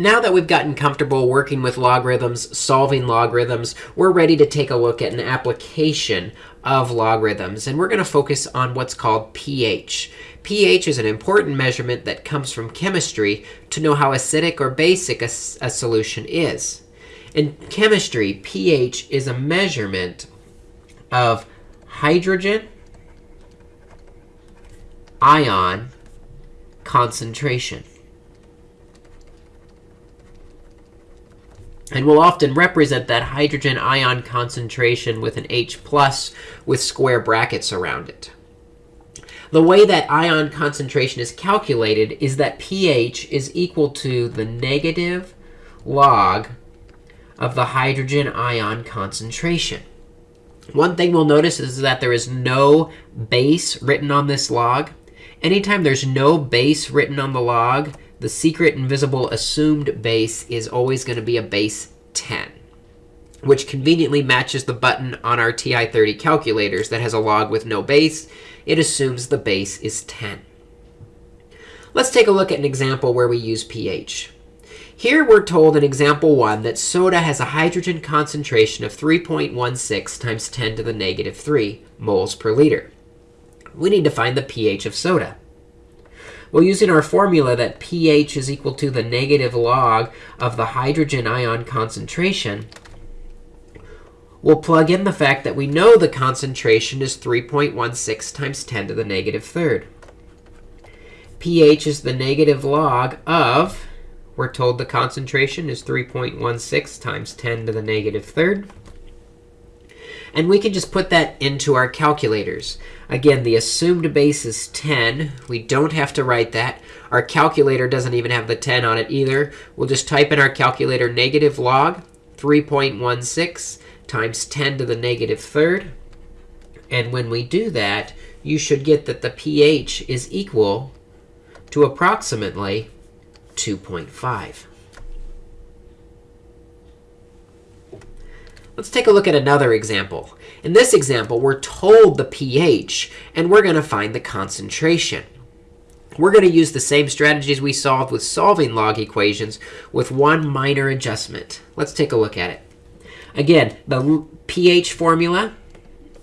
Now that we've gotten comfortable working with logarithms, solving logarithms, we're ready to take a look at an application of logarithms. And we're going to focus on what's called pH. pH is an important measurement that comes from chemistry to know how acidic or basic a, a solution is. In chemistry, pH is a measurement of hydrogen ion concentration. And we'll often represent that hydrogen ion concentration with an H plus with square brackets around it. The way that ion concentration is calculated is that pH is equal to the negative log of the hydrogen ion concentration. One thing we'll notice is that there is no base written on this log. Anytime there's no base written on the log, the secret invisible assumed base is always going to be a base 10, which conveniently matches the button on our TI-30 calculators that has a log with no base. It assumes the base is 10. Let's take a look at an example where we use pH. Here we're told in example 1 that soda has a hydrogen concentration of 3.16 times 10 to the negative 3 moles per liter. We need to find the pH of soda. Well, using our formula that pH is equal to the negative log of the hydrogen ion concentration, we'll plug in the fact that we know the concentration is 3.16 times 10 to the negative third. pH is the negative log of, we're told the concentration is 3.16 times 10 to the negative third. And we can just put that into our calculators. Again, the assumed base is 10. We don't have to write that. Our calculator doesn't even have the 10 on it either. We'll just type in our calculator negative log 3.16 times 10 to the negative third. And when we do that, you should get that the pH is equal to approximately 2.5. Let's take a look at another example. In this example, we're told the pH, and we're going to find the concentration. We're going to use the same strategies we solved with solving log equations with one minor adjustment. Let's take a look at it. Again, the pH formula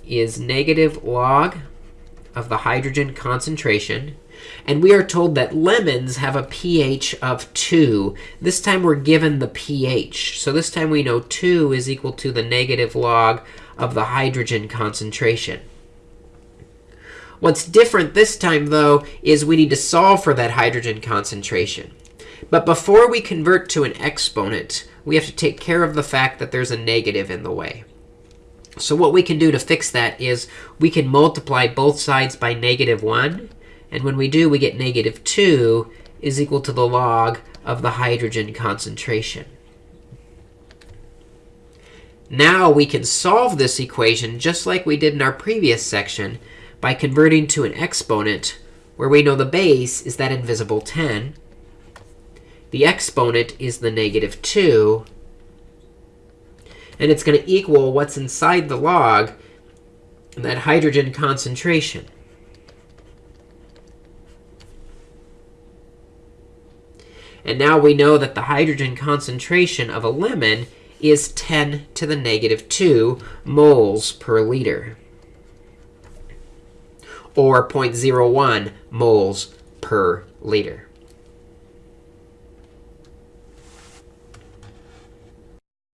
is negative log of the hydrogen concentration and we are told that lemons have a pH of 2. This time we're given the pH. So this time we know 2 is equal to the negative log of the hydrogen concentration. What's different this time, though, is we need to solve for that hydrogen concentration. But before we convert to an exponent, we have to take care of the fact that there's a negative in the way. So what we can do to fix that is we can multiply both sides by negative 1 and when we do, we get negative 2 is equal to the log of the hydrogen concentration. Now we can solve this equation just like we did in our previous section by converting to an exponent where we know the base is that invisible 10. The exponent is the negative 2. And it's going to equal what's inside the log, that hydrogen concentration. And now we know that the hydrogen concentration of a lemon is 10 to the negative 2 moles per liter, or 0.01 moles per liter.